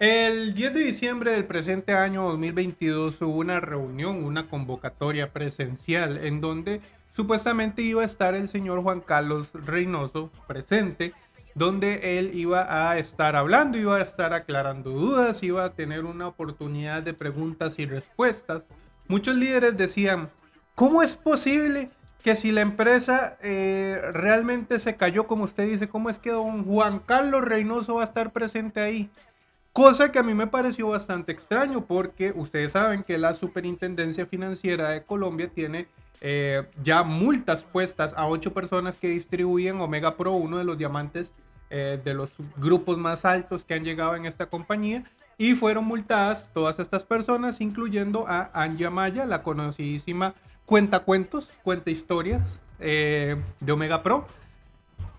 El 10 de diciembre del presente año 2022 hubo una reunión, una convocatoria presencial en donde supuestamente iba a estar el señor Juan Carlos Reynoso presente, donde él iba a estar hablando, iba a estar aclarando dudas, iba a tener una oportunidad de preguntas y respuestas. Muchos líderes decían, ¿cómo es posible que si la empresa eh, realmente se cayó, como usted dice, ¿cómo es que don Juan Carlos Reynoso va a estar presente ahí? Cosa que a mí me pareció bastante extraño porque ustedes saben que la Superintendencia Financiera de Colombia tiene eh, ya multas puestas a ocho personas que distribuyen Omega Pro, uno de los diamantes eh, de los grupos más altos que han llegado en esta compañía. Y fueron multadas todas estas personas, incluyendo a Anja Maya, la conocidísima cuenta cuentos, cuenta historias eh, de Omega Pro.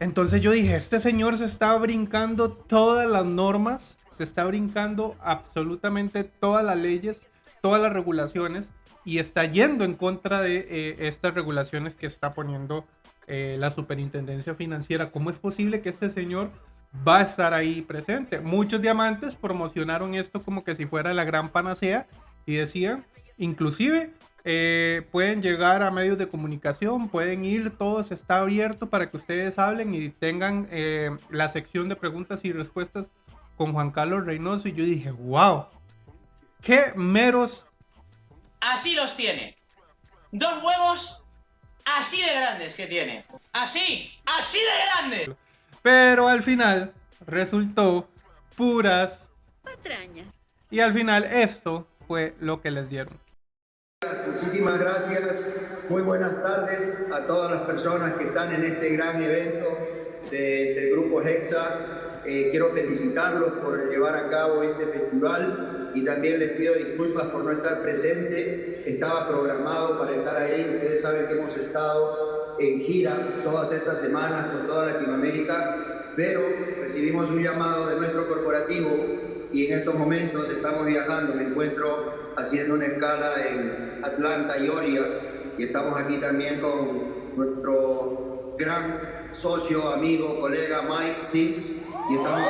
Entonces yo dije, este señor se está brincando todas las normas se está brincando absolutamente todas las leyes, todas las regulaciones y está yendo en contra de eh, estas regulaciones que está poniendo eh, la superintendencia financiera. ¿Cómo es posible que este señor va a estar ahí presente? Muchos diamantes promocionaron esto como que si fuera la gran panacea y decían, inclusive eh, pueden llegar a medios de comunicación, pueden ir, todos está abierto para que ustedes hablen y tengan la sección de preguntas y respuestas con Juan Carlos Reynoso y yo dije, wow, qué meros. Así los tiene. Dos huevos así de grandes que tiene. Así, así de grandes. Pero al final resultó puras patrañas. Y al final esto fue lo que les dieron. Muchísimas gracias. Muy buenas tardes a todas las personas que están en este gran evento del Grupo Hexa eh, quiero felicitarlos por llevar a cabo este festival y también les pido disculpas por no estar presente. Estaba programado para estar ahí. Ustedes saben que hemos estado en gira todas estas semanas por toda Latinoamérica, pero recibimos un llamado de nuestro corporativo y en estos momentos estamos viajando. Me encuentro haciendo una escala en Atlanta, Georgia, y estamos aquí también con nuestro gran socio, amigo, colega Mike Sims, y estamos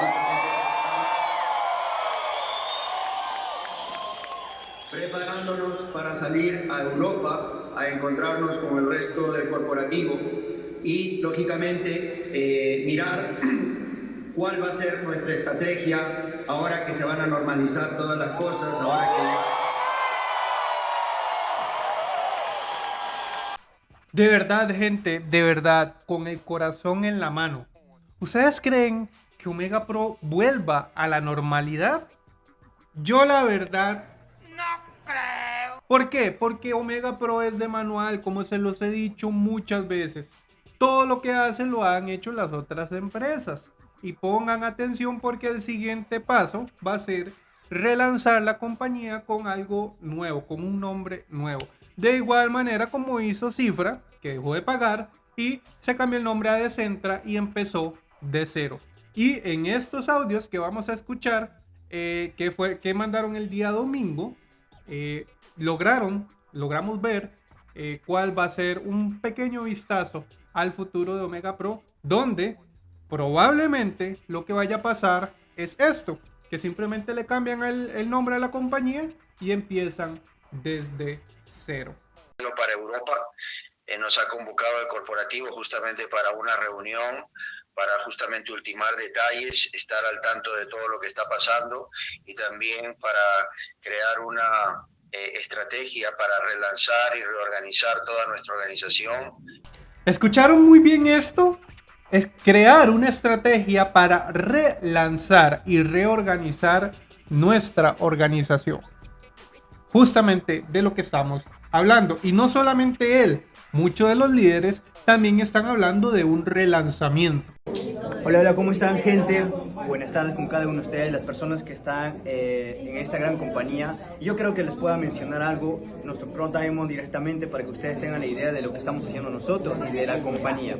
preparándonos para salir a Europa a encontrarnos con el resto del corporativo y lógicamente eh, mirar cuál va a ser nuestra estrategia ahora que se van a normalizar todas las cosas, ahora que... De verdad, gente, de verdad, con el corazón en la mano. ¿Ustedes creen que Omega Pro vuelva a la normalidad? Yo la verdad... No creo. ¿Por qué? Porque Omega Pro es de manual, como se los he dicho muchas veces. Todo lo que hace lo han hecho las otras empresas. Y pongan atención porque el siguiente paso va a ser relanzar la compañía con algo nuevo, con un nombre nuevo. De igual manera como hizo Cifra, que dejó de pagar y se cambió el nombre a Decentra y empezó de cero. Y en estos audios que vamos a escuchar, eh, que, fue, que mandaron el día domingo, eh, lograron, logramos ver eh, cuál va a ser un pequeño vistazo al futuro de Omega Pro, donde probablemente lo que vaya a pasar es esto, que simplemente le cambian el, el nombre a la compañía y empiezan desde cero. Para Europa nos ha convocado el corporativo justamente para una reunión para justamente ultimar detalles, estar al tanto de todo lo que está pasando y también para crear una eh, estrategia para relanzar y reorganizar toda nuestra organización. ¿Escucharon muy bien esto? Es crear una estrategia para relanzar y reorganizar nuestra organización. Justamente de lo que estamos hablando. Y no solamente él, muchos de los líderes también están hablando de un relanzamiento. Hola, hola, ¿cómo están gente? Buenas tardes con cada uno de ustedes, las personas que están eh, en esta gran compañía. Yo creo que les pueda mencionar algo, nuestro Pro Time directamente para que ustedes tengan la idea de lo que estamos haciendo nosotros y de la compañía.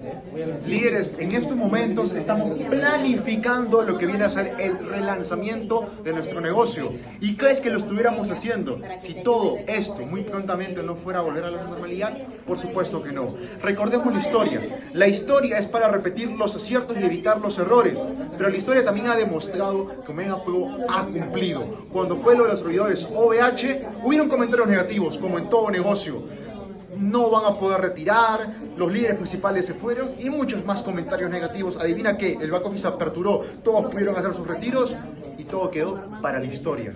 Líderes, en estos momentos estamos planificando lo que viene a ser el relanzamiento de nuestro negocio. ¿Y crees que lo estuviéramos haciendo si todo esto muy prontamente no fuera a volver a la normalidad? Por supuesto que no. Recordemos la historia. La historia es para repetir los aciertos y evitar los errores, pero la historia también ha demostrado que Omega Pro ha cumplido. Cuando fue lo de los servidores OVH, hubieron comentarios negativos, como en todo negocio. No van a poder retirar, los líderes principales se fueron y muchos más comentarios negativos. Adivina qué, el back office aperturó, todos pudieron hacer sus retiros y todo quedó para la historia.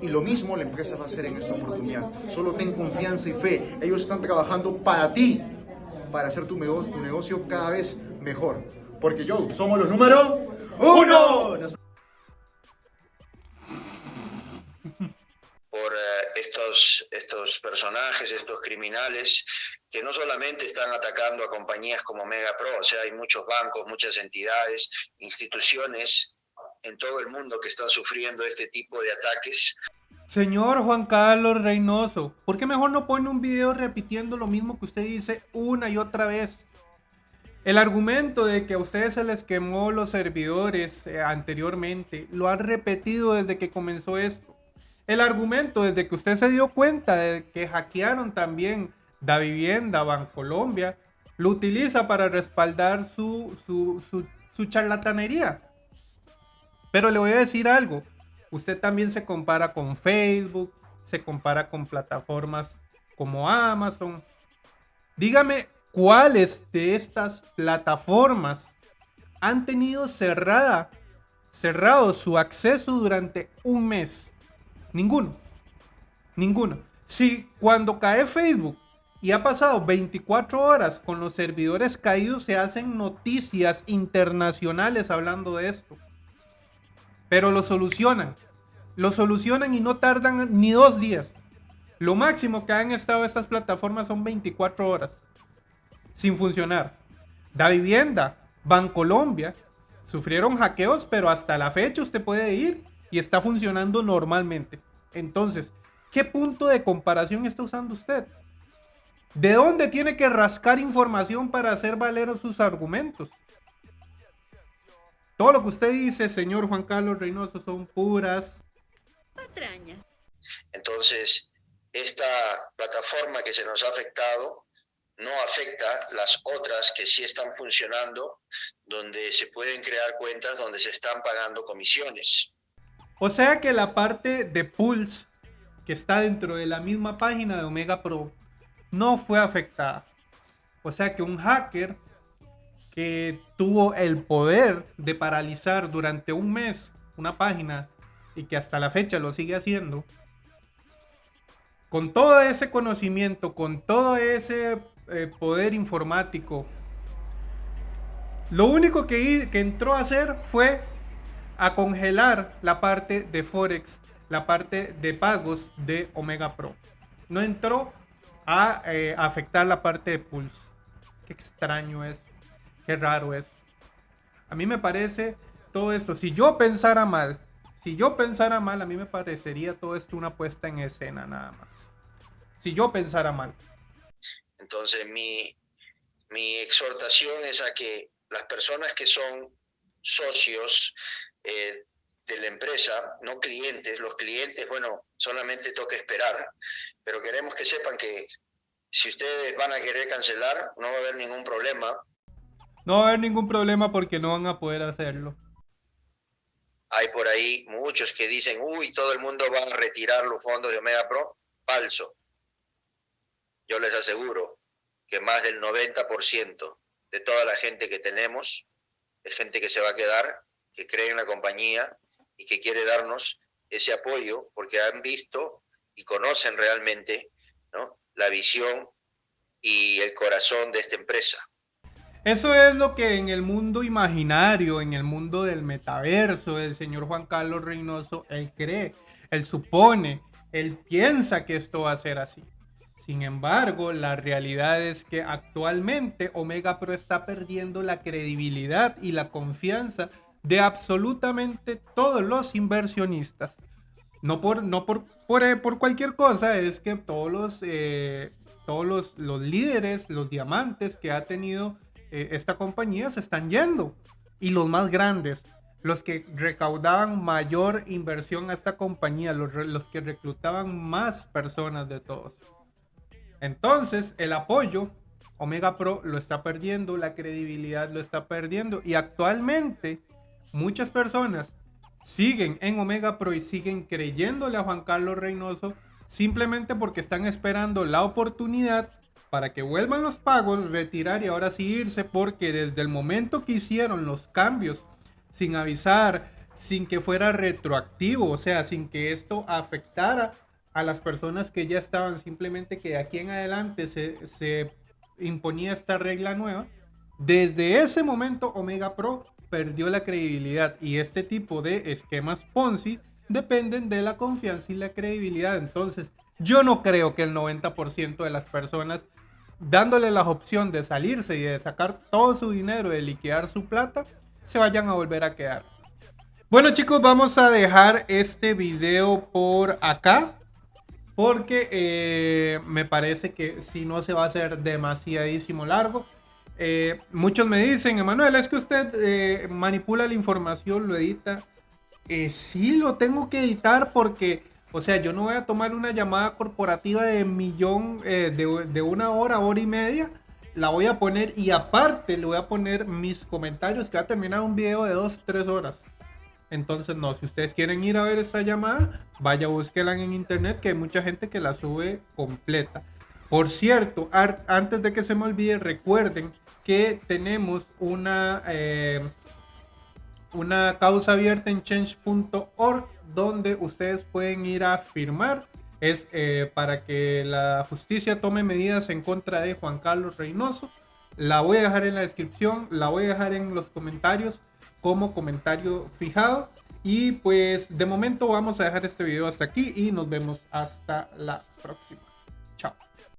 Y lo mismo la empresa va a hacer en esta oportunidad. Solo ten confianza y fe. Ellos están trabajando para ti, para hacer tu negocio, tu negocio cada vez mejor. Porque yo, somos los número uno. por eh, estos, estos personajes, estos criminales, que no solamente están atacando a compañías como Megapro, o sea, hay muchos bancos, muchas entidades, instituciones en todo el mundo que están sufriendo este tipo de ataques. Señor Juan Carlos Reynoso, ¿por qué mejor no pone un video repitiendo lo mismo que usted dice una y otra vez? El argumento de que a ustedes se les quemó los servidores eh, anteriormente, lo han repetido desde que comenzó esto. El argumento desde que usted se dio cuenta de que hackearon también Da Vivienda, Bancolombia, lo utiliza para respaldar su, su, su, su charlatanería. Pero le voy a decir algo. Usted también se compara con Facebook, se compara con plataformas como Amazon. Dígame cuáles de estas plataformas han tenido cerrada, cerrado su acceso durante un mes. Ninguno. Ninguno. Si cuando cae Facebook y ha pasado 24 horas con los servidores caídos, se hacen noticias internacionales hablando de esto. Pero lo solucionan. Lo solucionan y no tardan ni dos días. Lo máximo que han estado estas plataformas son 24 horas. Sin funcionar. Da Vivienda, Bancolombia, sufrieron hackeos, pero hasta la fecha usted puede ir y está funcionando normalmente. Entonces, ¿qué punto de comparación está usando usted? ¿De dónde tiene que rascar información para hacer valer sus argumentos? Todo lo que usted dice, señor Juan Carlos Reynoso, son puras patrañas. Entonces, esta plataforma que se nos ha afectado no afecta las otras que sí están funcionando, donde se pueden crear cuentas donde se están pagando comisiones. O sea que la parte de Pulse, que está dentro de la misma página de Omega Pro, no fue afectada. O sea que un hacker que tuvo el poder de paralizar durante un mes una página y que hasta la fecha lo sigue haciendo, con todo ese conocimiento, con todo ese eh, poder informático, lo único que, entró a hacer fue a congelar la parte de Forex, la parte de pagos de Omega Pro. No entró a eh, afectar la parte de Pulse. Qué extraño es. Qué raro es. A mí me parece todo esto. Si yo pensara mal, si yo pensara mal, a mí me parecería todo esto una puesta en escena nada más. Si yo pensara mal. Entonces mi, mi exhortación es a que las personas que son socios eh, de la empresa, no clientes, los clientes, bueno, solamente toca esperar, pero queremos que sepan que si ustedes van a querer cancelar, no va a haber ningún problema, no va a haber ningún problema porque no van a poder hacerlo. Hay por ahí muchos que dicen, uy, todo el mundo va a retirar los fondos de Omega Pro. Falso. Yo les aseguro que más del 90% de toda la gente que tenemos es gente que se va a quedar, que cree en la compañía y que quiere darnos ese apoyo porque han visto y conocen realmente la visión y el corazón de esta empresa. Eso es lo que en el mundo imaginario, en el mundo del metaverso, el señor Juan Carlos Reynoso, él cree, él supone, él piensa que esto va a ser así. Sin embargo, la realidad es que actualmente Omega Pro está perdiendo la credibilidad y la confianza de absolutamente todos los inversionistas. No por, no por, por, eh, cualquier cosa, es que todos los, eh, todos los líderes, los diamantes que ha tenido eh, esta compañía se están yendo. Y los más grandes, los que recaudaban mayor inversión a esta compañía, los, los que reclutaban más personas de todos. Entonces, el apoyo, Omega Pro lo está perdiendo, la credibilidad lo está perdiendo y actualmente muchas personas siguen en Omega Pro y siguen creyéndole a Juan Carlos Reynoso simplemente porque están esperando la oportunidad para que vuelvan los pagos, retirar y ahora sí irse porque desde el momento que hicieron los cambios sin avisar, sin que fuera retroactivo, o sea, sin que esto afectara a las personas que ya estaban, simplemente que de aquí en adelante se, se imponía esta regla nueva, desde ese momento Omega Pro perdió la credibilidad y este tipo de esquemas Ponzi dependen de la confianza y la credibilidad. Entonces, yo no creo que el 90% de las personas dándole la opción de salirse y de sacar todo su dinero, de liquidar su plata, se vayan a volver a quedar. Bueno chicos, vamos a dejar este video por acá. Porque eh, me parece que si no se va a hacer demasiadísimo largo. Eh, muchos me dicen, Emanuel, es que usted eh, manipula la información, lo edita. sí, lo tengo que editar porque, o sea, yo no voy a tomar una llamada corporativa de millón, de, de una hora, hora y media. La voy a poner y aparte le voy a poner mis comentarios que va a terminar un video de dos, tres horas. Entonces, no, si ustedes quieren ir a ver esa llamada, vaya, búsquela en internet, que hay mucha gente que la sube completa. Por cierto, antes de que se me olvide, recuerden que tenemos una, eh, una causa abierta en change.org donde ustedes pueden ir a firmar. Es eh, para que la justicia tome medidas en contra de Juan Carlos Reynoso. La voy a dejar en la descripción, la voy a dejar en los comentarios como comentario fijado. Y pues de momento vamos a dejar este video hasta aquí y nos vemos hasta la próxima. Chao.